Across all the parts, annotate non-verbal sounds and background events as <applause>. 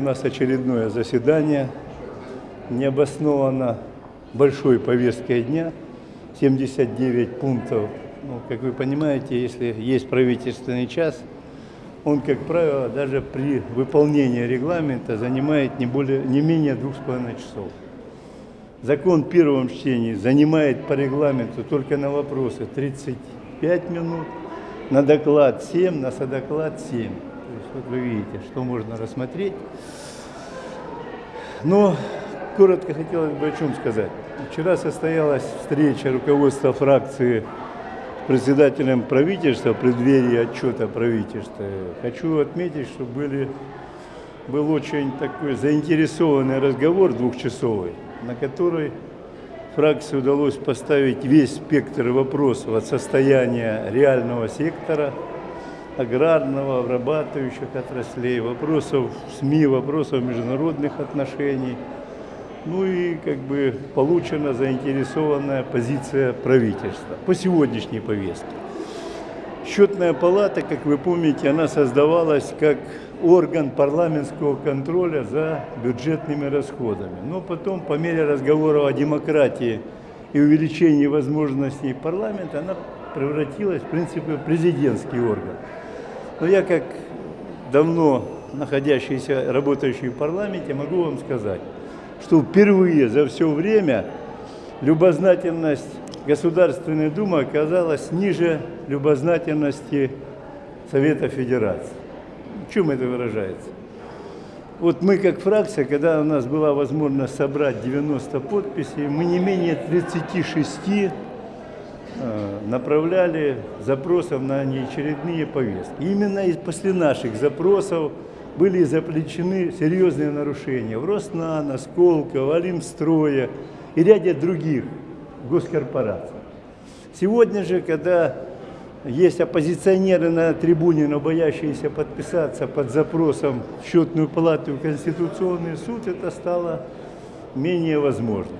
у нас очередное заседание, необоснованно большой повесткой дня, 79 пунктов. Ну, как вы понимаете, если есть правительственный час, он, как правило, даже при выполнении регламента занимает не, более, не менее двух с половиной часов. Закон в первом чтении занимает по регламенту только на вопросы 35 минут, на доклад 7, на содоклад 7. Вот вы видите, что можно рассмотреть. Но коротко хотелось бы о чем сказать. Вчера состоялась встреча руководства фракции с председателем правительства в преддверии отчета правительства. Хочу отметить, что были, был очень такой заинтересованный разговор двухчасовый, на который фракции удалось поставить весь спектр вопросов от состояния реального сектора, аграрного, обрабатывающих отраслей, вопросов СМИ, вопросов международных отношений. Ну и как бы получена заинтересованная позиция правительства по сегодняшней повестке. Счетная палата, как вы помните, она создавалась как орган парламентского контроля за бюджетными расходами. Но потом, по мере разговора о демократии и увеличении возможностей парламента, она превратилась, в принципе, в президентский орган. Но я, как давно находящийся, работающий в парламенте, могу вам сказать, что впервые за все время любознательность Государственной Думы оказалась ниже любознательности Совета Федерации. В чем это выражается? Вот мы как фракция, когда у нас была возможность собрать 90 подписей, мы не менее 36 э, направляли запросов на неочередные повестки. Именно после наших запросов были заплечены серьезные нарушения в Роснано, Сколково, Алимстроя и ряде других госкорпораций. Сегодня же, когда есть оппозиционеры на трибуне, но боящиеся подписаться под запросом в счетную палату и Конституционный суд, это стало менее возможным.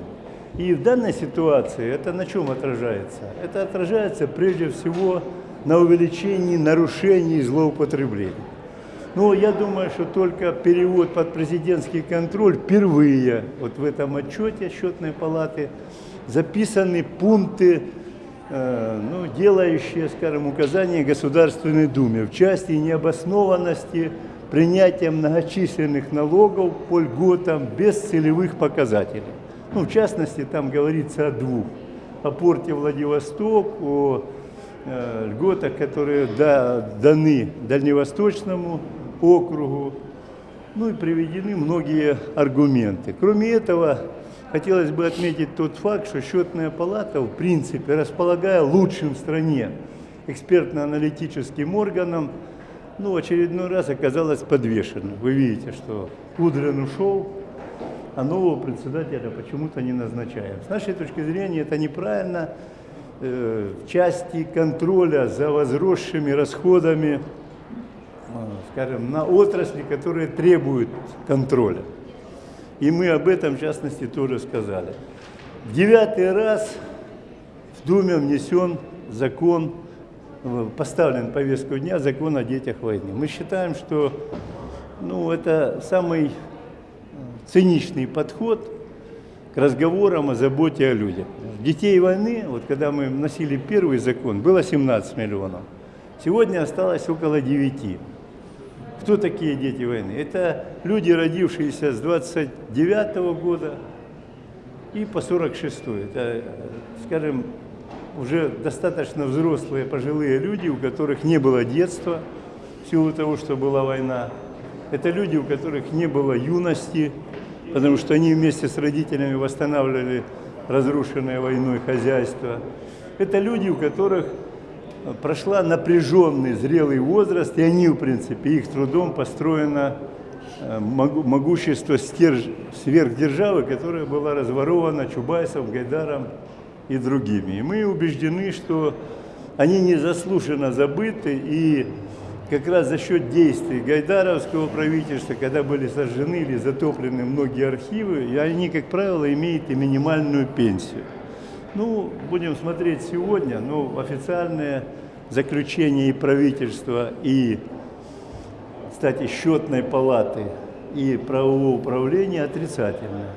И в данной ситуации это на чем отражается? Это отражается прежде всего на увеличении нарушений злоупотреблений. Но я думаю, что только перевод под президентский контроль впервые вот в этом отчете счетной палаты записаны пункты Э, ну, делающие, скажем, указания Государственной Думе в части необоснованности принятия многочисленных налогов по льготам без целевых показателей. Ну, в частности, там говорится о двух. О порте Владивосток, о э, льготах, которые да, даны Дальневосточному округу. Ну и приведены многие аргументы. Кроме этого, Хотелось бы отметить тот факт, что счетная палата, в принципе, располагая лучшим в стране экспертно-аналитическим органом, ну, очередной раз оказалась подвешена. Вы видите, что Кудрин ушел, а нового председателя почему-то не назначаем. С нашей точки зрения это неправильно э, в части контроля за возросшими расходами, э, скажем, на отрасли, которые требуют контроля. И мы об этом, в частности, тоже сказали. Девятый раз в Думе внесен закон, э, поставлен повестку дня закон о детях войны. Мы считаем, что ну, это самый циничный подход к разговорам о заботе о людях. Детей войны, вот когда мы вносили первый закон, было 17 миллионов. Сегодня осталось около 9. Кто такие дети войны? Это люди, родившиеся с 29 -го года и по 46 -й. Это, скажем, уже достаточно взрослые, пожилые люди, у которых не было детства в силу того, что была война. Это люди, у которых не было юности, потому что они вместе с родителями восстанавливали разрушенное войной хозяйство. Это люди, у которых прошла напряженный, зрелый возраст, и они, в принципе, их трудом построено э, могущество сверхдержавы, которая была разворована Чубайсом, Гайдаром и другими. И мы убеждены, что они незаслуженно забыты, и как раз за счет действий гайдаровского правительства, когда были сожжены или затоплены многие архивы, и они, как правило, имеют и минимальную пенсию. Ну, будем смотреть сегодня, но официальное заключение и правительства, и, кстати, счетной палаты и правового управления отрицательная.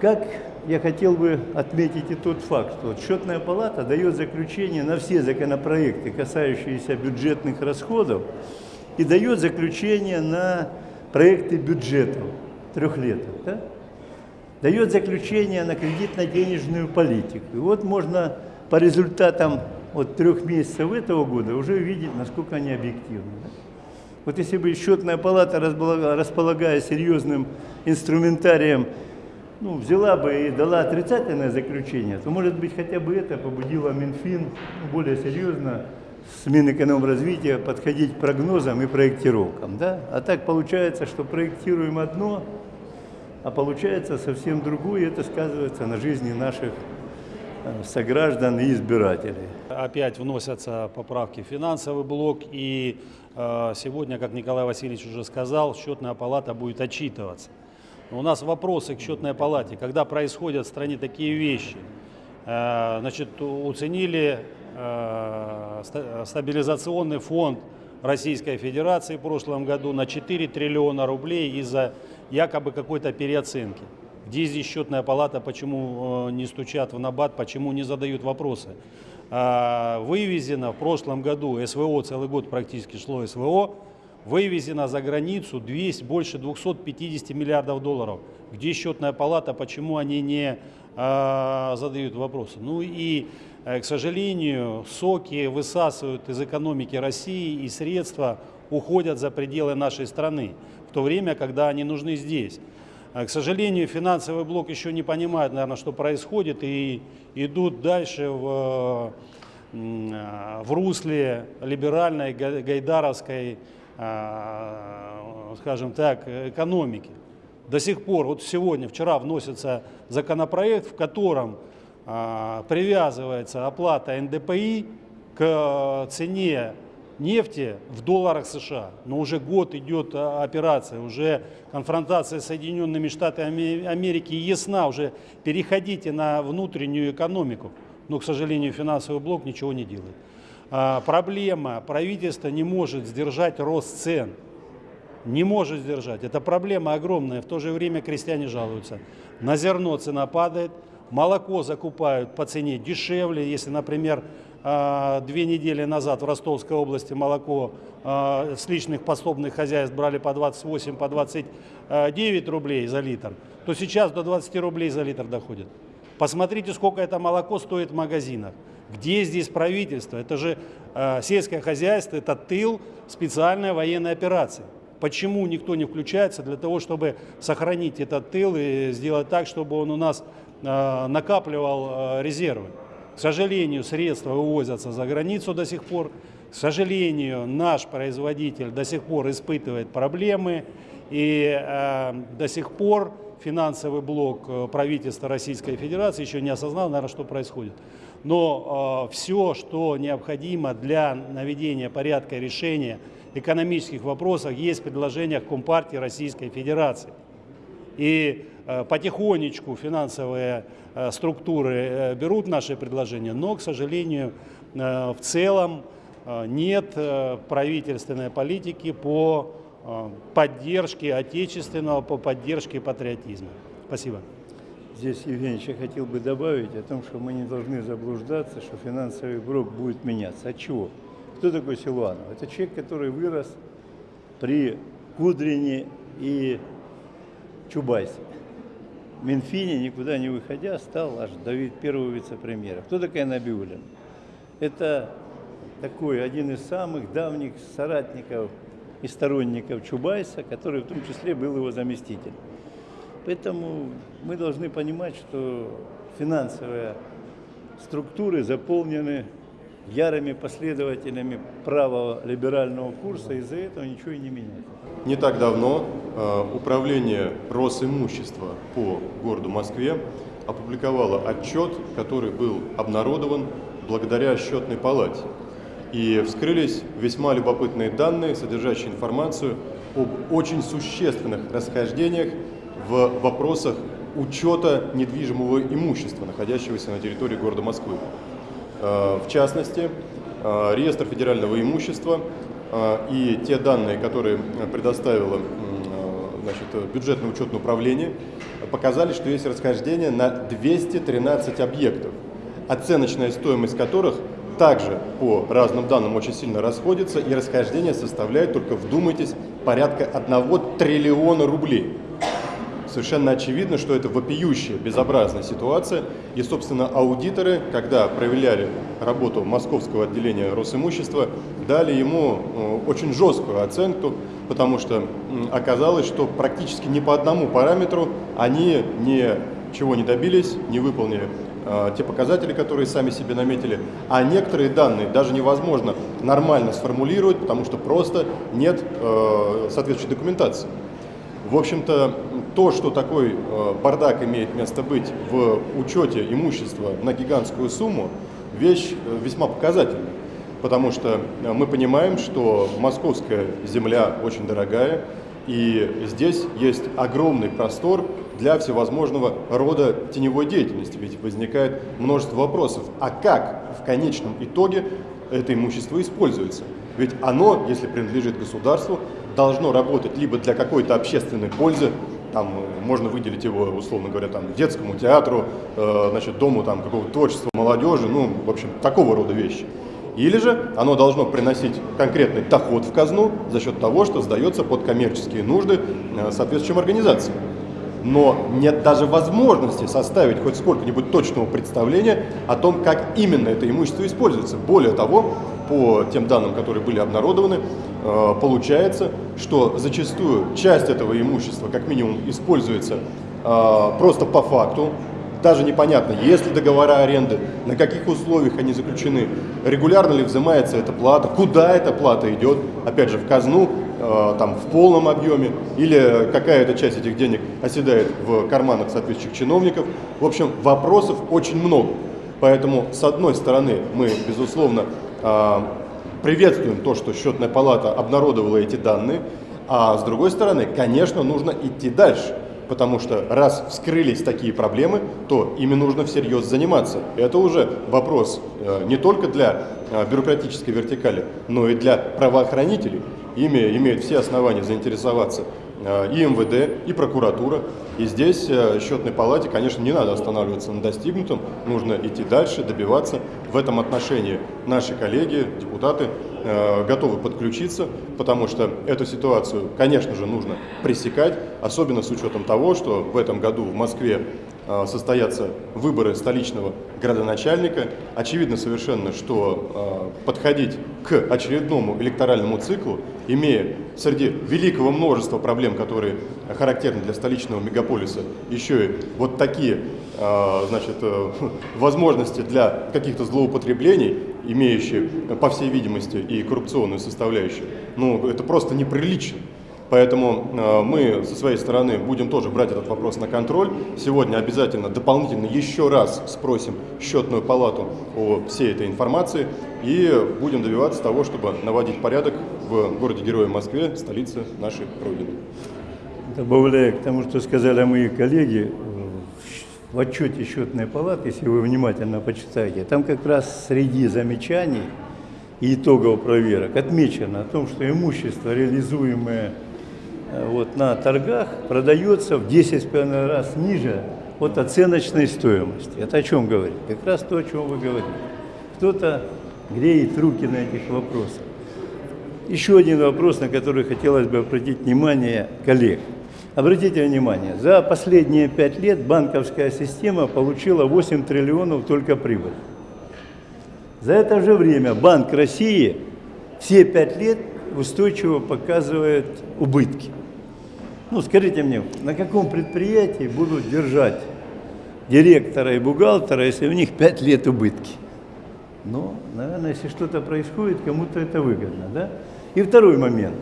Как я хотел бы отметить и тот факт, что счетная палата дает заключение на все законопроекты, касающиеся бюджетных расходов, и дает заключение на проекты бюджетов трехлеток. Да? Дает заключение на кредитно-денежную политику. И вот можно по результатам вот трех месяцев этого года уже увидеть, насколько они объективны. Да? Вот если бы счетная палата, располагая серьезным инструментарием, ну, взяла бы и дала отрицательное заключение, то, может быть, хотя бы это побудило Минфин более серьезно с Минэкономразвития подходить к прогнозам и проектировкам. Да? А так получается, что проектируем одно, а получается совсем другое, и это сказывается на жизни наших э, сограждан и избирателей. Опять вносятся поправки в финансовый блок, и э, сегодня, как Николай Васильевич уже сказал, счетная палата будет отчитываться. У нас вопросы к счетной палате. Когда происходят в стране такие вещи, э, значит, уценили э, стабилизационный фонд Российской Федерации в прошлом году на 4 триллиона рублей из-за якобы какой-то переоценки. Где здесь счетная палата, почему э, не стучат в набат, почему не задают вопросы. Вывезено в прошлом году СВО, целый год практически шло СВО, вывезено за границу 200, больше 250 миллиардов долларов. Где счетная палата, почему они не э, задают вопросы? Ну и, э, к сожалению, соки высасывают из экономики России и средства уходят за пределы нашей страны, в то время, когда они нужны здесь. К сожалению, финансовый блок еще не понимает, наверное, что происходит, и идут дальше в, в русле либеральной, гайдаровской скажем так, экономики. До сих пор, вот сегодня, вчера вносится законопроект, в котором а, привязывается оплата НДПИ к цене нефти в долларах США. Но уже год идет а, операция, уже конфронтация с Соединенными Штатами Америки ясна, уже переходите на внутреннюю экономику. Но, к сожалению, финансовый блок ничего не делает. А, проблема, правительство не может сдержать рост цен. Не может сдержать. Это проблема огромная. В то же время крестьяне жалуются. На зерно цена падает, молоко закупают по цене дешевле. Если, например, а, две недели назад в Ростовской области молоко а, с личных пособных хозяйств брали по 28, по 29 рублей за литр, то сейчас до 20 рублей за литр доходит. Посмотрите, сколько это молоко стоит в магазинах. Где здесь правительство? Это же э, сельское хозяйство, это тыл специальной военной операции. Почему никто не включается для того, чтобы сохранить этот тыл и сделать так, чтобы он у нас э, накапливал э, резервы? К сожалению, средства вывозятся за границу до сих пор. К сожалению, наш производитель до сих пор испытывает проблемы. И э, до сих пор финансовый блок э, правительства Российской Федерации еще не осознал, наверное, что происходит. Но э, все, что необходимо для наведения порядка решения экономических вопросов, есть в предложениях Компартии Российской Федерации. И э, потихонечку финансовые э, структуры э, берут наши предложения, но, к сожалению, э, в целом э, нет э, правительственной политики по э, поддержке отечественного, по поддержке патриотизма. Спасибо. Здесь, Евгений, я хотел бы добавить о том, что мы не должны заблуждаться, что финансовый блок будет меняться. От чего? Кто такой Силуанов? Это человек, который вырос при Кудрине и Чубайсе. В Минфине, никуда не выходя, стал аж Давид первого вице-премьера. Кто такая Набиулина? Это такой один из самых давних соратников и сторонников Чубайса, который в том числе был его заместителем. Поэтому мы должны понимать, что финансовые структуры заполнены ярыми последователями правого либерального курса, из-за этого ничего и не меняется. Не так давно э, Управление Росимущества по городу Москве опубликовало отчет, который был обнародован благодаря счетной палате. И вскрылись весьма любопытные данные, содержащие информацию об очень существенных расхождениях в вопросах учета недвижимого имущества, находящегося на территории города Москвы. Э, в частности, э, реестр федерального имущества э, и те данные, которые предоставила значит, бюджетное учетное управление показали, что есть расхождение на 213 объектов, оценочная стоимость которых также по разным данным очень сильно расходится, и расхождение составляет, только вдумайтесь, порядка 1 триллиона рублей. Совершенно очевидно, что это вопиющая, безобразная ситуация. И, собственно, аудиторы, когда проверяли работу московского отделения Росимущества, дали ему э, очень жесткую оценку, потому что оказалось, что практически ни по одному параметру они ничего не добились, не выполнили те показатели, которые сами себе наметили, а некоторые данные даже невозможно нормально сформулировать, потому что просто нет э, соответствующей документации. В общем-то, то, что такой э, бардак имеет место быть в учете имущества на гигантскую сумму, вещь э, весьма показательная. Потому что э, мы понимаем, что московская земля очень дорогая, и здесь есть огромный простор для всевозможного рода теневой деятельности. Ведь возникает множество вопросов. А как в конечном итоге это имущество используется? Ведь оно, если принадлежит государству, должно работать либо для какой-то общественной пользы, там э, можно выделить его, условно говоря, там, детскому театру, э, значит, дому там, какого-то творчества молодежи, ну, в общем, такого рода вещи. Или же оно должно приносить конкретный доход в казну за счет того, что сдается под коммерческие нужды э, соответствующим организациям. Но нет даже возможности составить хоть сколько-нибудь точного представления о том, как именно это имущество используется. Более того, по тем данным, которые были обнародованы, э, получается, что зачастую часть этого имущества как минимум используется э, просто по факту, даже непонятно, есть ли договора аренды, на каких условиях они заключены, регулярно ли взимается эта плата, куда эта плата идет, опять же, в казну, там, в полном объеме, или какая-то часть этих денег оседает в карманах соответствующих чиновников. В общем, вопросов очень много. Поэтому, с одной стороны, мы, безусловно, а, приветствуем то, что счетная палата обнародовала эти данные, а с другой стороны, конечно, нужно идти дальше. Потому что раз вскрылись такие проблемы, то ими нужно всерьез заниматься. Это уже вопрос э, не только для э, бюрократической вертикали, но и для правоохранителей. Ими имеют все основания заинтересоваться Э, и МВД, и прокуратура. И здесь э, счетной палате, конечно, не надо останавливаться на достигнутом, нужно идти дальше, добиваться. В этом отношении наши коллеги, депутаты э, готовы подключиться, потому что эту ситуацию, конечно же, нужно пресекать, особенно с учетом того, что в этом году в Москве состоятся выборы столичного градоначальника. Очевидно совершенно, что подходить к очередному электоральному циклу, имея среди великого множества проблем, которые характерны для столичного мегаполиса, еще и вот такие а, значит, э, <laughs> возможности для каких-то злоупотреблений, имеющие, по всей видимости, и коррупционную составляющую, ну, это просто неприлично. Поэтому э, мы со своей стороны будем тоже брать этот вопрос на контроль. Сегодня обязательно дополнительно еще раз спросим счетную палату о всей этой информации и будем добиваться того, чтобы наводить порядок в городе-герое Москве, столице нашей Родины. Добавляя к тому, что сказали мои коллеги, в отчете счетной палаты, если вы внимательно почитаете, там как раз среди замечаний и итогов проверок отмечено о том, что имущество, реализуемое Э, вот, на торгах продается в 10,5 раз ниже от оценочной стоимости. Это о чем говорит? Как раз то, о чем вы говорите. Кто-то греет руки на этих вопросах. Еще один вопрос, на который хотелось бы обратить внимание коллег. Обратите внимание, за последние пять лет банковская система получила 8 триллионов только прибыль. За это же время Банк России все пять лет устойчиво показывает убытки. Ну, скажите мне, на каком предприятии будут держать директора и бухгалтера, если у них 5 лет убытки? Ну, наверное, если что-то происходит, кому-то это выгодно, да? И второй момент.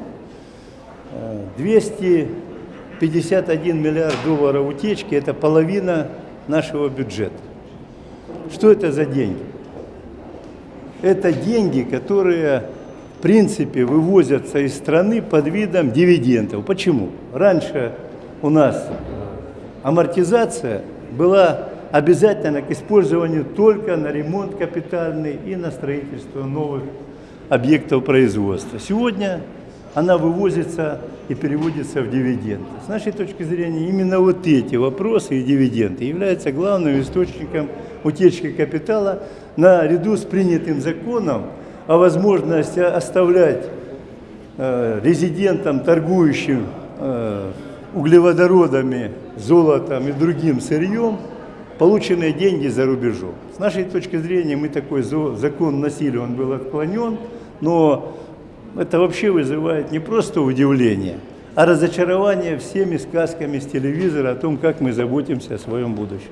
251 миллиард долларов утечки – это половина нашего бюджета. Что это за деньги? Это деньги, которые принципе вывозятся из страны под видом дивидендов. Почему? Раньше у нас амортизация была обязательна к использованию только на ремонт капитальный и на строительство новых объектов производства. Сегодня она вывозится и переводится в дивиденды. С нашей точки зрения, именно вот эти вопросы и дивиденды являются главным источником утечки капитала наряду с принятым законом о возможности оставлять э, резидентам, торгующим э, углеводородами, золотом и другим сырьем, полученные деньги за рубежом. С нашей точки зрения, мы такой закон носили, он был отклонен, но это вообще вызывает не просто удивление, а разочарование всеми сказками с телевизора о том, как мы заботимся о своем будущем.